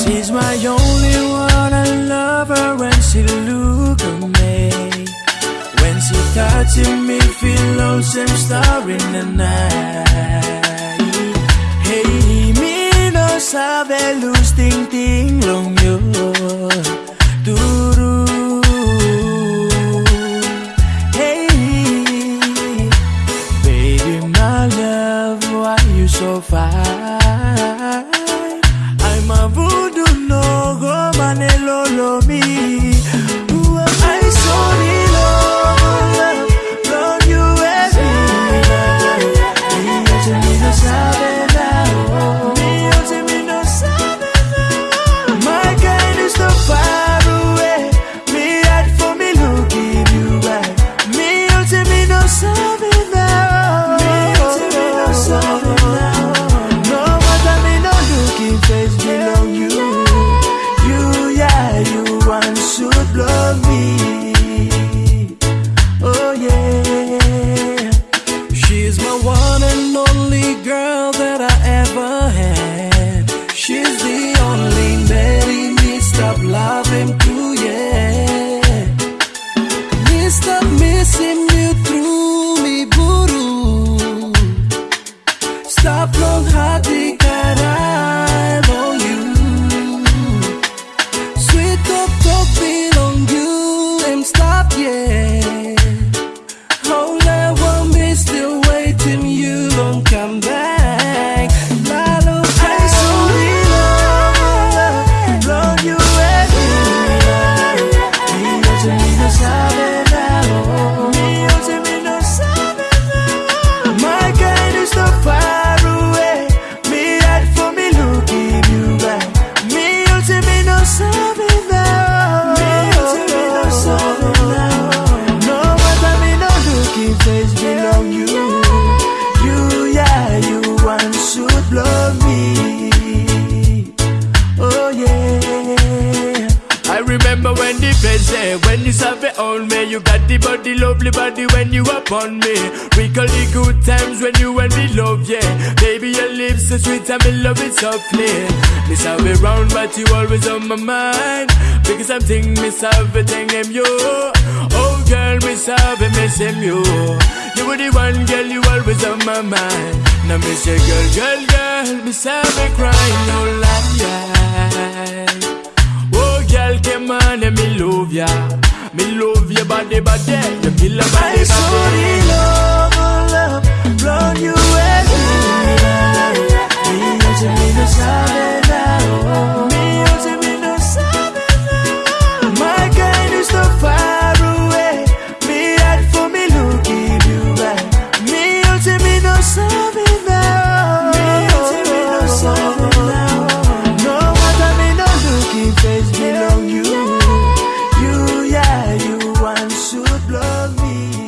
She's my only one, I love her when she look at me. When she touching me, feel lonesome star in the night. Hey, me no sabe luz ting ting long yo. Duru. Hey, baby, my love, why you so fine? Through me, buru. Stop Oh yeah. I remember when the friends say When you have it on me. You got the body, lovely body when you upon me. Recall the good times when you and me love, yeah. Baby, your lips so sweet and me love it softly. Miss have it round but you always on my mind. Because I'm thinking miss have it thing you. Oh girl, miss have it missing you. You were the one girl you always on my mind. Now miss your girl, girl, girl Miss have it crying, no lie Oh, girl, come on and me love ya. Me love your body, body. You a I body, body. love me.